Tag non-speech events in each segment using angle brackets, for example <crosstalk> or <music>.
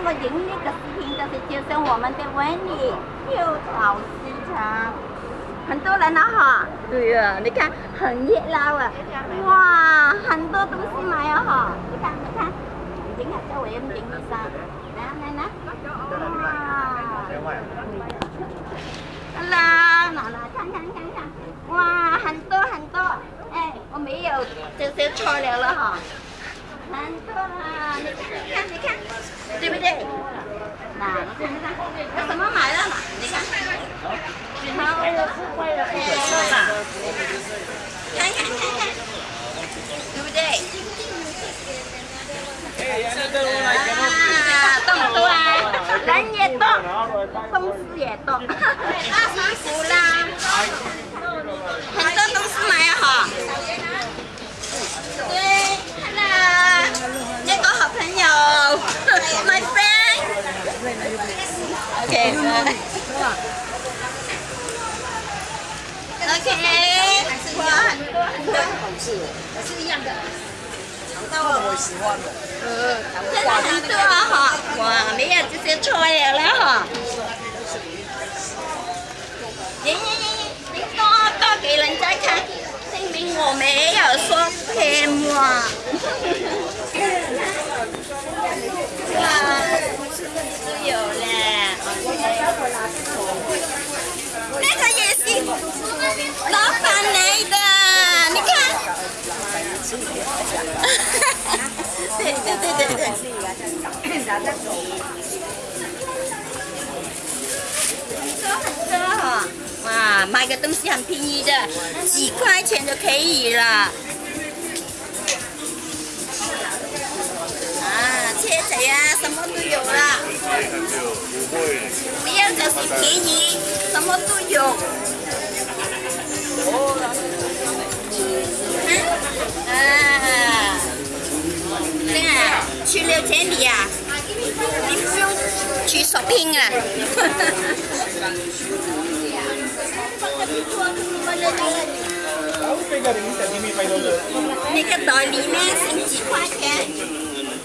看我影那个视频，就是介绍我们的文理六草市场，很多人了哈。对呀，你看很热闹啊，哇，很多东西买啊哈。你看，你看，影下周围咁影啲衫，嚟啊嚟啊，哇！啦，嗱嗱，看看看看，哇，很多很多，哎，我没有就就错了了哈。 多，你看，你看，你看，对不对？那你看看，我什么买了嘛？你看，你，几，rồi ok quá hạnh phúc là sư dân rồi Ừ. Thế là hình tượng hả? Wow, mấy anh sẽ chơi rồi đó hả? Nhí nhí nhí, mình có có kỳ lần trái khác, thì mình ngồi mẹ ở xuống thêm mà. 很多哈，哇，买个东西很便宜的，几块钱就可以了。啊，车仔啊，什么都有了。不要就是便宜，什么都有。那个袋里面剩几块钱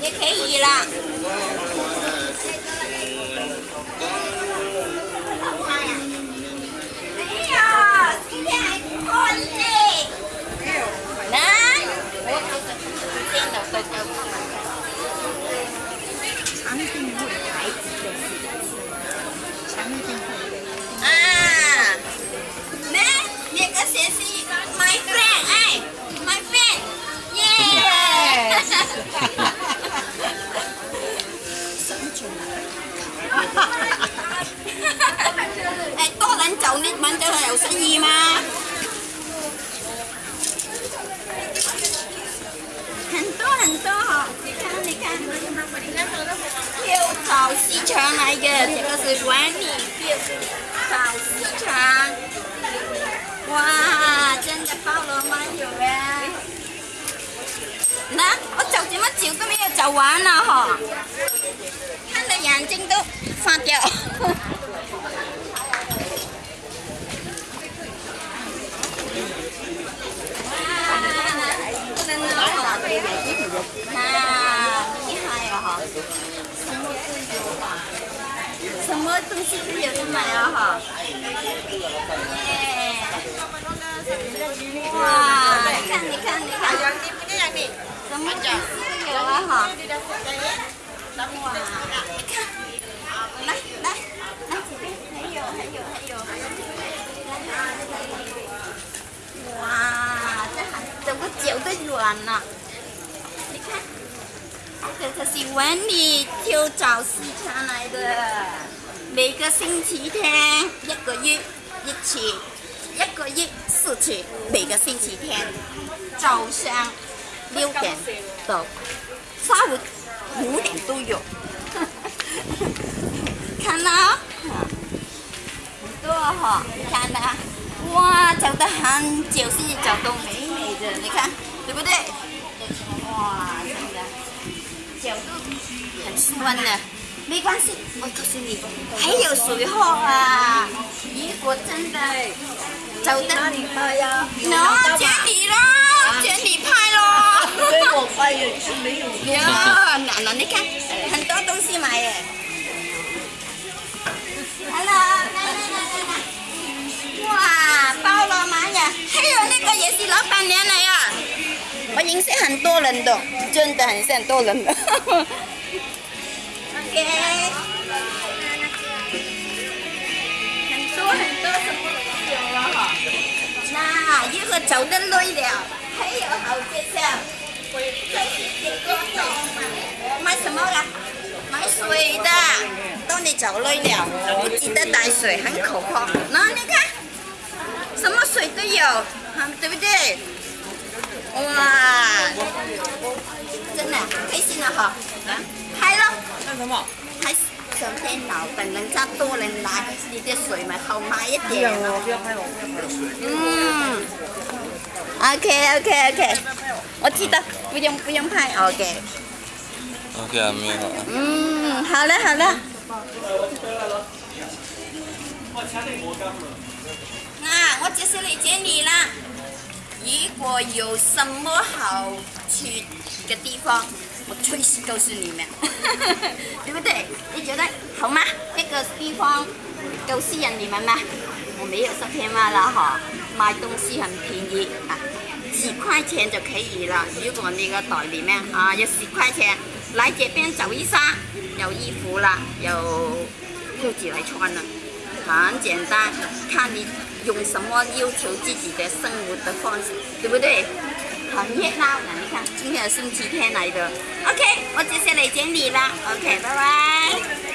也可以了。没有，今天还破例。来，我电脑都 see my friend. Hey, my friend. Yeah. Hey, to lan chậu nít bánh cho hẻo sẽ gì mà. Hành to, hành to. Đi can, Kêu tàu xí trường này kìa, thì có sự quán nè. Kêu tàu xí trường. 哇，真的包罗万有哎！那我走这么久都没有走完了哈，看的眼睛都发掉。啊，厉害了哈！什么都有哈，什么东西都有的买啊哈！ Wah, ikan ikan ikan. Yang ini yang ini. Semua ya, ha. Semua. Nah, nah, nah, sini. Ayo, ayo, ayo. Wah, trông có triệu tới yuan à. Thật thật sự quán đi thiêu chảo si cha này rồi. Mấy cái sinh chỉ thế, nhất của duyên, nhất chỉ. 一个月，四次，每个星期天早上六点到下午五点都有，<laughs> 看到？很多哈，你看到？哇，走得很久先至走到美美的，你看，对不对？哇，真的，脚都很酸的，没关系，我告诉你，还有水喝啊！如果真的 nó, chế đi đó chế đi phai lo. Nhớ dạ, à. nè nó khác thành tố tôi xin mày hello wow bao lo má nhỉ. Hay rồi cái cái gì lỡ bàn nè này à. Có những sẽ hành tô lần đó chân ta sẽ hành tô lần đó <laughs> ok. 一会走得累了，还有好介绍。这是这个买什么啦？买水的。当你走累了，你记得带水，很口渴。那你看，什么水都有，对不对？哇，真的开心了哈！开了。看什么？开 上天楼，等人家多人来，你的水咪好买一点咯。不要拍我，不要拍我。嗯，OK OK OK，我记得不用不用拍 OK。OK 啊，没有啊。嗯，好了好了。啊，我就是来接你啦。如果有什么好去的地方，我随时告诉你们，<laughs> 对不对？你觉得好吗？这个地方够吸引你们吗？我没有上片嘛了哈，买东西很便宜啊，几块钱就可以了。如果那个袋里面啊有十块钱，来这边找一下，有衣服啦，有裤子来穿了，很简单，看你用什么要求自己的生活的方式，对不对？很热闹的，你看今天是星期天来的。OK，我接下来整理啦。OK，拜拜。